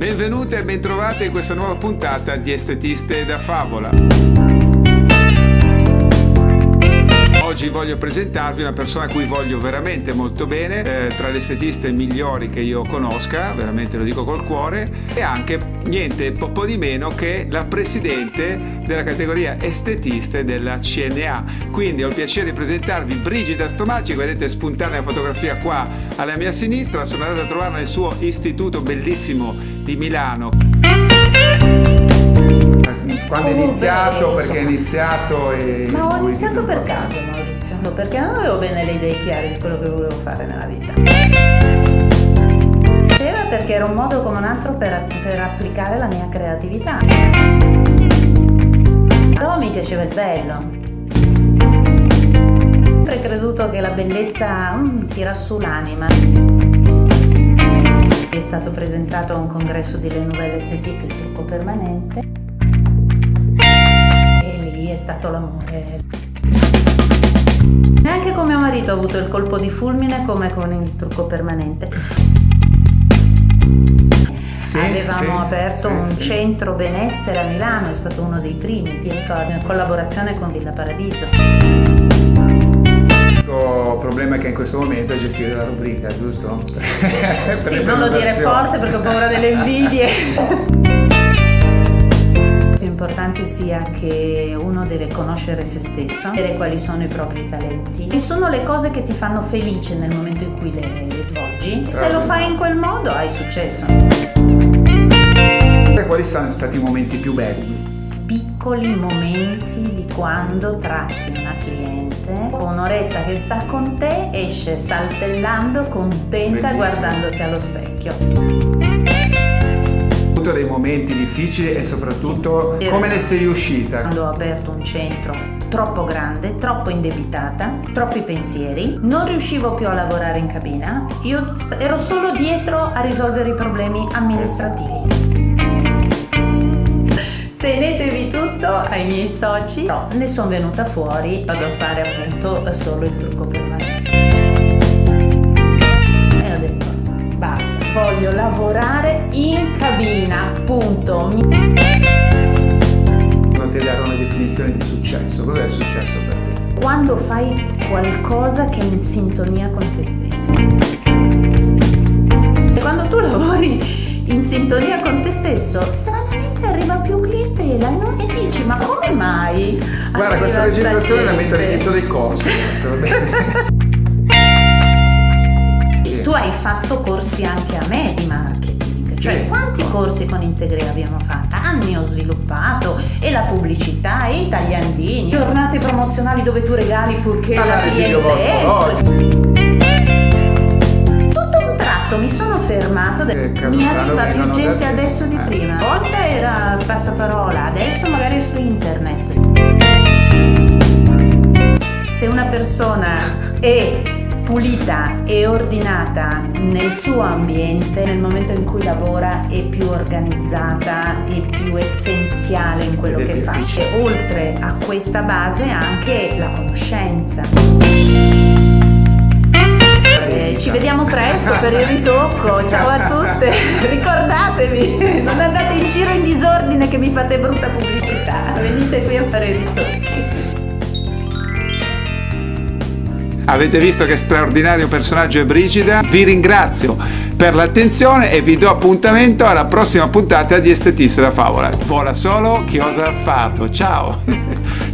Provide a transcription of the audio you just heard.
Benvenute e bentrovate in questa nuova puntata di Estetiste da Favola. Voglio presentarvi una persona a cui voglio veramente molto bene, eh, tra le estetiste migliori che io conosca, veramente lo dico col cuore, e anche niente po' di meno che la presidente della categoria estetiste della CNA. Quindi ho il piacere di presentarvi Brigida Stomacci, vedete spuntare la fotografia qua alla mia sinistra, sono andato a trovarla nel suo istituto bellissimo di Milano. Quando è iniziato, perché è iniziato e... Ma ho iniziato per caso Maurizio, perché non avevo bene le idee chiare di quello che volevo fare nella vita. C'era perché era un modo come un altro per, per applicare la mia creatività. Però mi piaceva il bello. Ho sempre creduto che la bellezza mm, tira su l'anima. È stato presentato a un congresso delle Nouvelle Esthétique, il trucco permanente è stato l'amore. Neanche con mio marito ho avuto il colpo di fulmine come con il trucco permanente. Sì, Avevamo sì, aperto sì, un centro benessere a Milano, è stato uno dei primi, in collaborazione con Villa Paradiso. L'unico problema che in questo momento è gestire la rubrica, giusto? sì, non lo dire forte perché ho paura delle invidie. importante sia che uno deve conoscere se stesso, sapere quali sono i propri talenti e sono le cose che ti fanno felice nel momento in cui le, le svolgi. Se lo fai in quel modo hai successo. E quali sono stati i momenti più belli? piccoli momenti di quando tratti una cliente, un'oretta che sta con te, esce saltellando, contenta, Bellissimo. guardandosi allo specchio avuto dei momenti difficili e soprattutto sì. come ne sei uscita? Quando ho aperto un centro troppo grande, troppo indebitata, troppi pensieri, non riuscivo più a lavorare in cabina, io ero solo dietro a risolvere i problemi amministrativi. Tenetevi tutto ai miei soci, no, ne sono venuta fuori, vado a fare appunto solo il trucco permanente. voglio lavorare in cabina, punto. Non ti dare una definizione di successo, cos'è il successo per te? Quando fai qualcosa che è in sintonia con te stesso. Quando tu lavori in sintonia con te stesso, stranamente arriva più clientela e dici ma come mai? Guarda, questa registrazione la metto all'inizio dei corsi tu hai fatto corsi anche a me di corsi con Integre abbiamo fatto? Anni ho sviluppato e la pubblicità, e i tagliandini, giornate promozionali dove tu regali purché Ma la cliente Tutto un tratto mi sono fermato, mi arriva più gente adesso di eh. prima. Una volta era passaparola, adesso magari su internet. Se una persona è pulita e ordinata nel suo ambiente, nel momento in cui lavora è più organizzata e più essenziale in quello che fa. E oltre a questa base anche la conoscenza. Eh, ci vediamo presto per il ritocco, ciao a tutte, ricordatevi, non andate in giro in disordine che mi fate brutta pubblicità, venite qui a fare i ritocchi. Avete visto che straordinario personaggio è Brigida? Vi ringrazio per l'attenzione e vi do appuntamento alla prossima puntata di Estetista da Favola. Vola solo chi osa farlo. Ciao!